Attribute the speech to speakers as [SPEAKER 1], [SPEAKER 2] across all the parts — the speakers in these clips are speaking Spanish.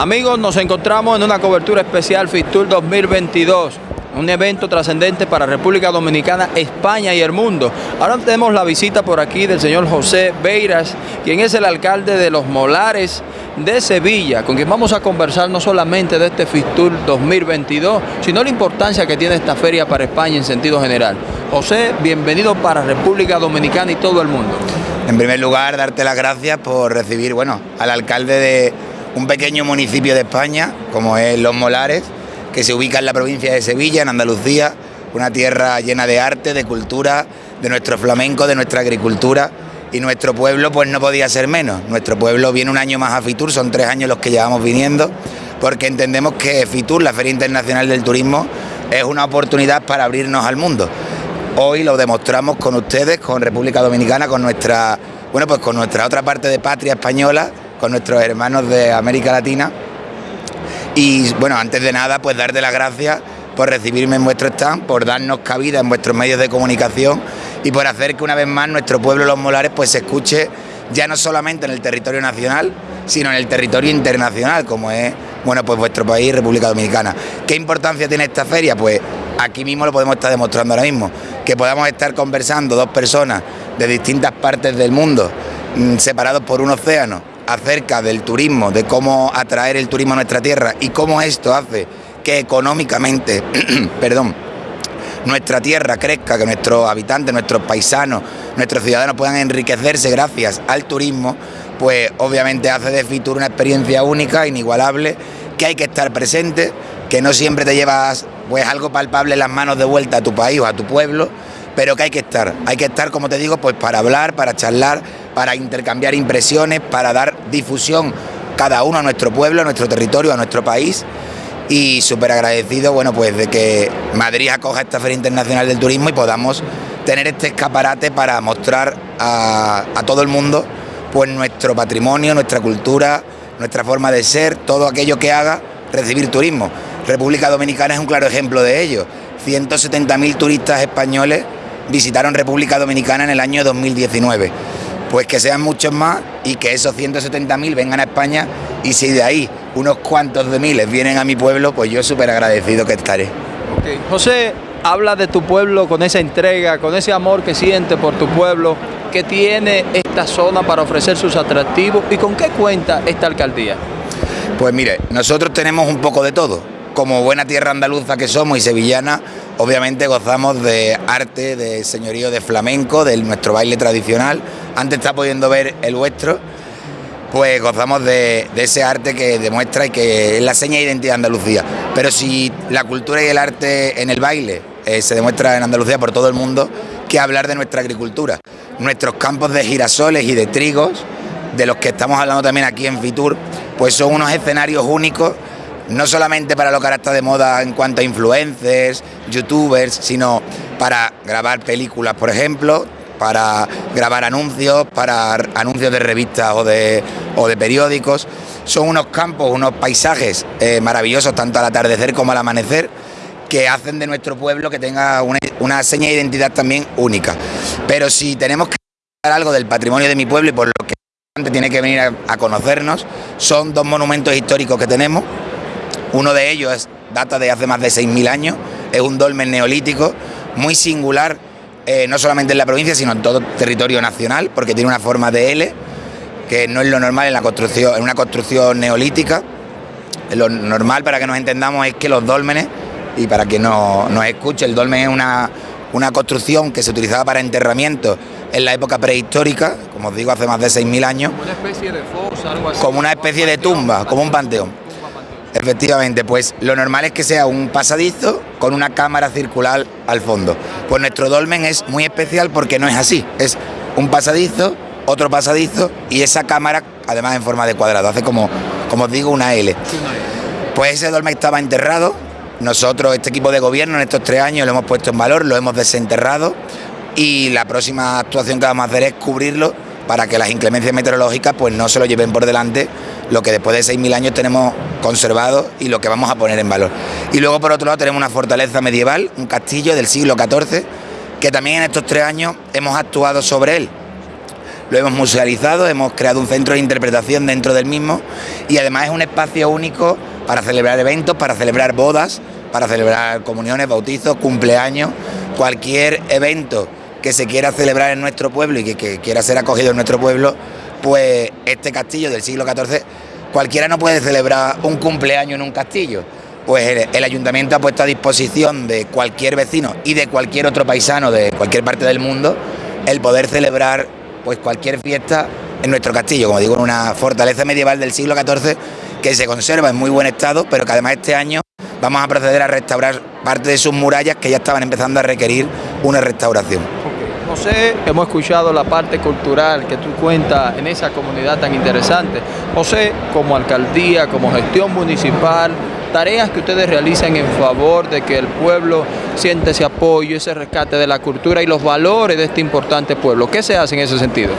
[SPEAKER 1] Amigos, nos encontramos en una cobertura especial FITUR 2022, un evento trascendente para República Dominicana, España y el mundo. Ahora tenemos la visita por aquí del señor José Beiras, quien es el alcalde de Los Molares de Sevilla, con quien vamos a conversar no solamente de este FITUR 2022, sino la importancia que tiene esta feria para España en sentido general. José, bienvenido para República Dominicana y todo el mundo.
[SPEAKER 2] En primer lugar, darte las gracias por recibir bueno, al alcalde de un pequeño municipio de España, como es Los Molares, que se ubica en la provincia de Sevilla, en Andalucía, una tierra llena de arte, de cultura, de nuestro flamenco, de nuestra agricultura y nuestro pueblo pues no podía ser menos. Nuestro pueblo viene un año más a Fitur, son tres años los que llevamos viniendo, porque entendemos que Fitur, la Feria Internacional del Turismo, es una oportunidad para abrirnos al mundo. Hoy lo demostramos con ustedes, con República Dominicana, con nuestra, bueno, pues con nuestra otra parte de patria española, con nuestros hermanos de América Latina. Y bueno, antes de nada, pues darte las gracias por recibirme en vuestro stand, por darnos cabida en vuestros medios de comunicación y por hacer que una vez más nuestro pueblo Los Molares pues se escuche ya no solamente en el territorio nacional, sino en el territorio internacional, como es bueno, pues vuestro país, República Dominicana. ¿Qué importancia tiene esta feria? Pues aquí mismo lo podemos estar demostrando ahora mismo, que podamos estar conversando dos personas de distintas partes del mundo, mm, separados por un océano, acerca del turismo, de cómo atraer el turismo a nuestra tierra y cómo esto hace que económicamente, perdón, nuestra tierra crezca, que nuestros habitantes, nuestros paisanos, nuestros ciudadanos puedan enriquecerse gracias al turismo, pues obviamente hace de Fitur una experiencia única, inigualable, que hay que estar presente, que no siempre te llevas pues algo palpable en las manos de vuelta a tu país o a tu pueblo, pero que hay que estar, hay que estar, como te digo, pues para hablar, para charlar, para intercambiar impresiones, para dar difusión cada uno a nuestro pueblo, a nuestro territorio, a nuestro país y súper agradecido, bueno, pues de que Madrid acoja esta Feria Internacional del Turismo y podamos tener este escaparate para mostrar a, todo el mundo pues nuestro patrimonio, nuestra cultura, nuestra forma de ser, todo aquello que haga recibir turismo. República Dominicana es un claro ejemplo de ello. 170.000 turistas españoles visitaron República Dominicana en el año 2019 pues que sean muchos más y que esos 170.000 vengan a España y si de ahí unos cuantos de miles vienen a mi pueblo, pues yo súper agradecido que estaré.
[SPEAKER 1] José, habla de tu pueblo con esa entrega, con ese amor que siente por tu pueblo, que tiene esta zona para ofrecer sus atractivos y con qué cuenta esta alcaldía.
[SPEAKER 2] Pues mire, nosotros tenemos un poco de todo. Como buena tierra andaluza que somos y sevillana, obviamente gozamos de arte, de señorío de flamenco, de nuestro baile tradicional. Antes está pudiendo ver el vuestro, pues gozamos de, ese arte que demuestra y que es la seña de identidad de Andalucía. Pero si la cultura y el arte en el baile eh, se demuestra en Andalucía por todo el mundo, que hablar de nuestra agricultura. Nuestros campos de girasoles y de trigos, de los que estamos hablando también aquí en Fitur, pues son unos escenarios únicos no solamente para lo que ahora está de moda en cuanto a influencers, youtubers, sino para grabar películas, por ejemplo, para grabar anuncios, para anuncios de revistas o de, o de periódicos. Son unos campos, unos paisajes eh, maravillosos, tanto al atardecer como al amanecer, que hacen de nuestro pueblo que tenga una, seña de identidad también única. Pero si tenemos que hablar algo del patrimonio de mi pueblo y por lo que tiene que venir a conocernos, son dos monumentos históricos que tenemos, uno de ellos es, data de hace más de 6.000 años, es un dolmen neolítico muy singular, eh, no solamente en la provincia, sino en todo territorio nacional, porque tiene una forma de L, que no es lo normal en, la construcción, en una construcción neolítica. Lo normal, para que nos entendamos, es que los dólmenes, y para que nos, nos escuche, el dolmen es una, una construcción que se utilizaba para enterramiento en la época prehistórica, como os digo, hace más de 6.000 años.
[SPEAKER 1] Como una especie de fosa, algo así.
[SPEAKER 2] Como una especie de tumba, como un panteón. Efectivamente, pues lo normal es que sea un pasadizo con una cámara circular al fondo. Pues nuestro dolmen es muy especial porque no es así, es un pasadizo, otro pasadizo y esa cámara además en forma de cuadrado, hace como, como os digo, una L. Pues ese dolmen estaba enterrado, nosotros, este equipo de gobierno, en estos tres años lo hemos puesto en valor, lo hemos desenterrado y la próxima actuación que vamos a hacer es cubrirlo para que las inclemencias meteorológicas pues no se lo lleven por delante lo que después de 6.000 años tenemos conservado y lo que vamos a poner en valor. Y luego por otro lado tenemos una fortaleza medieval, un castillo del siglo XIV, que también en estos tres años hemos actuado sobre él. lo hemos musealizado, hemos creado un centro de interpretación dentro del mismo y además es un espacio único para celebrar eventos, para celebrar bodas, para celebrar comuniones, bautizos, cumpleaños, cualquier evento que se quiera celebrar en nuestro pueblo y que, quiera ser acogido en nuestro pueblo, pues este castillo del siglo XIV, cualquiera no puede celebrar un cumpleaños en un castillo. Pues el, ayuntamiento ha puesto a disposición de cualquier vecino y de cualquier otro paisano de cualquier parte del mundo el poder celebrar pues cualquier fiesta en nuestro castillo, como digo, en una fortaleza medieval del siglo XIV que se conserva en muy buen estado, pero que además este año vamos a proceder a restaurar parte de sus murallas que ya estaban empezando a requerir una restauración.
[SPEAKER 1] José, hemos escuchado la parte cultural que tú cuentas en esa comunidad tan interesante. José, como alcaldía, como gestión municipal, tareas que ustedes realizan en favor de que el pueblo siente ese apoyo, ese rescate de la cultura y los valores de este importante pueblo. ¿Qué se hace en ese sentido?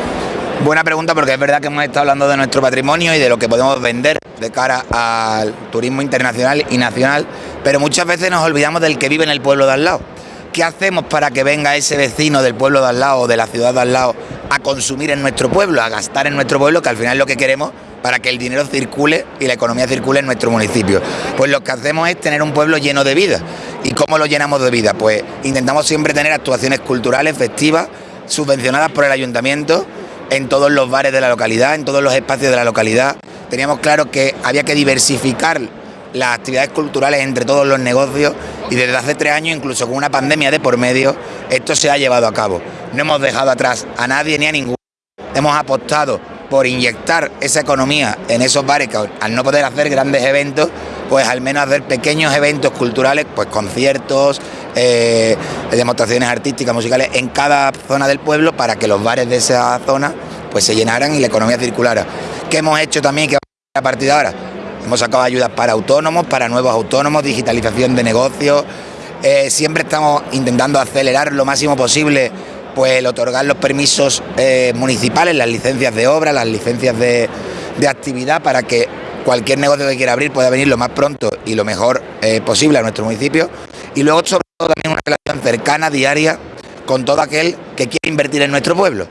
[SPEAKER 2] Buena pregunta porque es verdad que hemos estado hablando de nuestro patrimonio y de lo que podemos vender de cara al turismo internacional y nacional, pero muchas veces nos olvidamos del que vive en el pueblo de al lado. ¿Qué hacemos para que venga ese vecino del pueblo de al lado o de la ciudad de al lado a consumir en nuestro pueblo, a gastar en nuestro pueblo, que al final es lo que queremos para que el dinero circule y la economía circule en nuestro municipio? Pues lo que hacemos es tener un pueblo lleno de vida. ¿Y cómo lo llenamos de vida? Pues intentamos siempre tener actuaciones culturales, festivas, subvencionadas por el ayuntamiento en todos los bares de la localidad, en todos los espacios de la localidad. Teníamos claro que había que diversificar las actividades culturales entre todos los negocios y desde hace tres años, incluso con una pandemia de por medio, esto se ha llevado a cabo. No hemos dejado atrás a nadie ni a ninguno. Hemos apostado por inyectar esa economía en esos bares que al no poder hacer grandes eventos, pues al menos hacer pequeños eventos culturales, pues conciertos, eh, demostraciones artísticas, musicales en cada zona del pueblo para que los bares de esa zona pues se llenaran y la economía circulara. ¿Qué hemos hecho también que a partir de ahora? Hemos sacado ayudas para autónomos, para nuevos autónomos, digitalización de negocios. Eh, siempre estamos intentando acelerar lo máximo posible pues el otorgar los permisos eh, municipales, las licencias de obra, las licencias de, actividad para que cualquier negocio que quiera abrir pueda venir lo más pronto y lo mejor posible a nuestro municipio. Y luego sobre también una relación cercana, diaria, con todo aquel que quiere invertir en nuestro pueblo.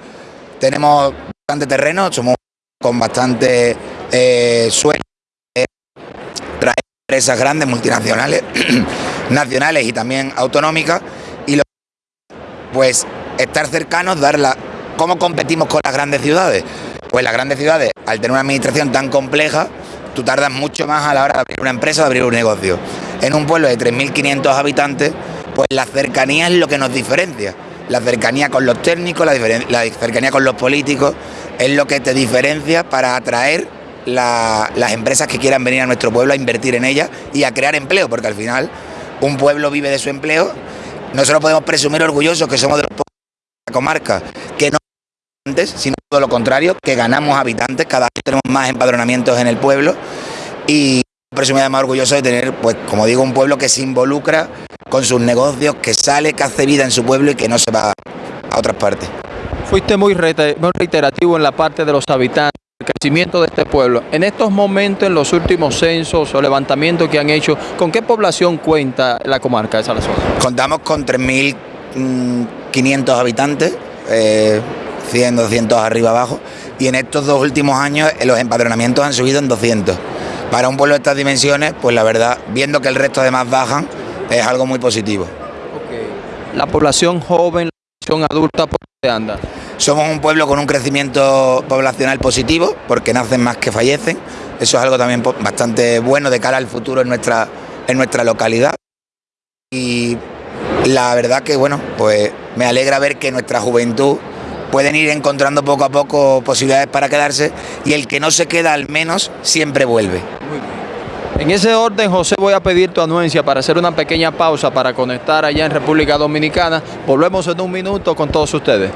[SPEAKER 2] Tenemos bastante terreno, somos con bastante eh, suelo, empresas grandes, multinacionales, nacionales y también autonómicas, y lo, pues estar cercanos, darla. ¿Cómo competimos con las grandes ciudades? Pues las grandes ciudades, al tener una administración tan compleja, tú tardas mucho más a la hora de abrir una empresa, de abrir un negocio. En un pueblo de 3.500 habitantes, pues la cercanía es lo que nos diferencia. La cercanía con los técnicos, la, cercanía con los políticos, es lo que te diferencia para atraer las empresas que quieran venir a nuestro pueblo a invertir en ellas y a crear empleo, porque al final un pueblo vive de su empleo. Nosotros podemos presumir orgullosos que somos de los de la comarca que no antes, sino todo lo contrario, que ganamos habitantes, cada vez tenemos más empadronamientos en el pueblo y presumir además orgulloso de tener, pues como digo, un pueblo que se involucra con sus negocios, que sale, que hace vida en su pueblo y que no se va a otras partes.
[SPEAKER 1] Fuiste muy reiterativo en la parte de los habitantes, crecimiento de este pueblo. En estos momentos, en los últimos censos o levantamientos que han hecho, ¿con qué población cuenta la comarca de Salazón?
[SPEAKER 2] Contamos con 3.500 habitantes, 100, eh, 200 arriba abajo, y en estos dos últimos años eh, los empadronamientos han subido en 200. Para un pueblo de estas dimensiones, pues la verdad, viendo que el resto además bajan, es algo muy positivo.
[SPEAKER 1] La población joven, la población adulta, ¿por dónde anda?
[SPEAKER 2] Somos un pueblo con un crecimiento poblacional positivo, porque nacen más que fallecen. Eso es algo también bastante bueno de cara al futuro en nuestra, en nuestra localidad. Y la verdad que, bueno, pues me alegra ver que nuestra juventud pueden ir encontrando poco a poco posibilidades para quedarse y el que no se queda al menos siempre vuelve.
[SPEAKER 1] En ese orden, José, voy a pedir tu anuencia para hacer una pequeña pausa para conectar allá en República Dominicana. Volvemos en un minuto con todos ustedes.